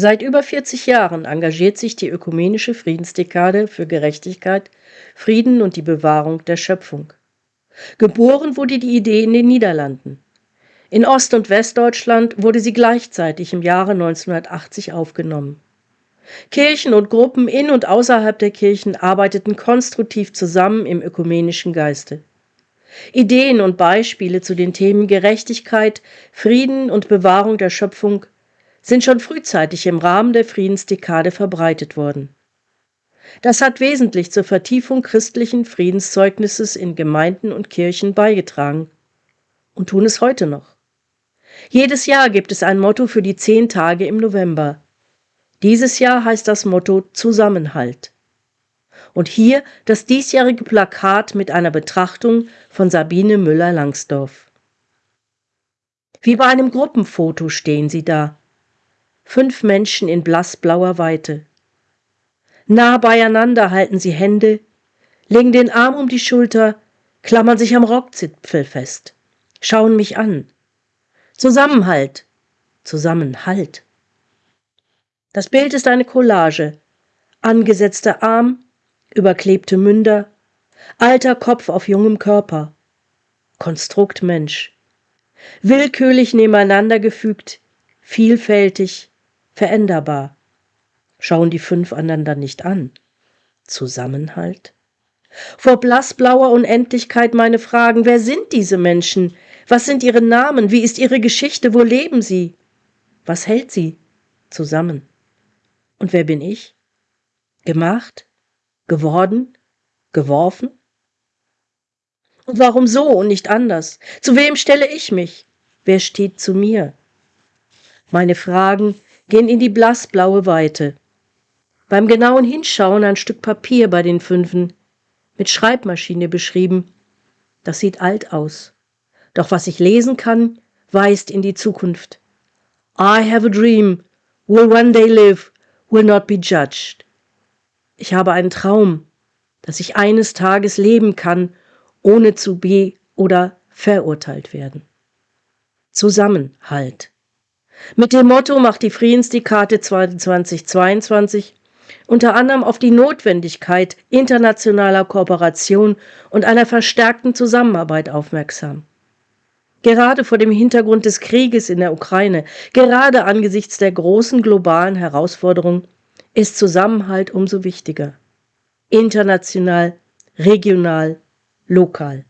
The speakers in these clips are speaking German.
Seit über 40 Jahren engagiert sich die Ökumenische Friedensdekade für Gerechtigkeit, Frieden und die Bewahrung der Schöpfung. Geboren wurde die Idee in den Niederlanden. In Ost- und Westdeutschland wurde sie gleichzeitig im Jahre 1980 aufgenommen. Kirchen und Gruppen in und außerhalb der Kirchen arbeiteten konstruktiv zusammen im ökumenischen Geiste. Ideen und Beispiele zu den Themen Gerechtigkeit, Frieden und Bewahrung der Schöpfung sind schon frühzeitig im Rahmen der Friedensdekade verbreitet worden. Das hat wesentlich zur Vertiefung christlichen Friedenszeugnisses in Gemeinden und Kirchen beigetragen und tun es heute noch. Jedes Jahr gibt es ein Motto für die zehn Tage im November. Dieses Jahr heißt das Motto Zusammenhalt. Und hier das diesjährige Plakat mit einer Betrachtung von Sabine Müller-Langsdorf. Wie bei einem Gruppenfoto stehen sie da. Fünf Menschen in blassblauer Weite. Nah beieinander halten sie Hände, legen den Arm um die Schulter, klammern sich am Rockzipfel fest, schauen mich an. Zusammenhalt, Zusammenhalt. Das Bild ist eine Collage. Angesetzter Arm, überklebte Münder, alter Kopf auf jungem Körper. Konstrukt Mensch. Willkürlich nebeneinander gefügt, vielfältig, veränderbar. Schauen die fünf einander nicht an. Zusammenhalt? Vor blassblauer Unendlichkeit meine Fragen, wer sind diese Menschen? Was sind ihre Namen? Wie ist ihre Geschichte? Wo leben sie? Was hält sie zusammen? Und wer bin ich? Gemacht? Geworden? Geworfen? Und warum so und nicht anders? Zu wem stelle ich mich? Wer steht zu mir? Meine Fragen gehen in die blassblaue Weite. Beim genauen Hinschauen ein Stück Papier bei den Fünfen, mit Schreibmaschine beschrieben. Das sieht alt aus. Doch was ich lesen kann, weist in die Zukunft. I have a dream, will one day live, will not be judged. Ich habe einen Traum, dass ich eines Tages leben kann, ohne zu be- oder verurteilt werden. Zusammenhalt. Mit dem Motto macht die Friedensdekade 2022 unter anderem auf die Notwendigkeit internationaler Kooperation und einer verstärkten Zusammenarbeit aufmerksam. Gerade vor dem Hintergrund des Krieges in der Ukraine, gerade angesichts der großen globalen Herausforderungen, ist Zusammenhalt umso wichtiger. International, regional, lokal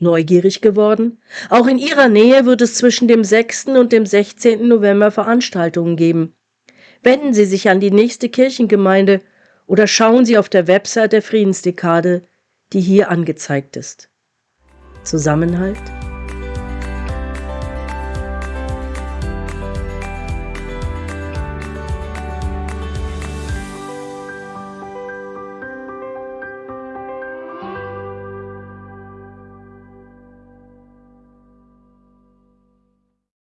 neugierig geworden? Auch in ihrer Nähe wird es zwischen dem 6. und dem 16. November Veranstaltungen geben. Wenden Sie sich an die nächste Kirchengemeinde oder schauen Sie auf der Website der Friedensdekade, die hier angezeigt ist. Zusammenhalt?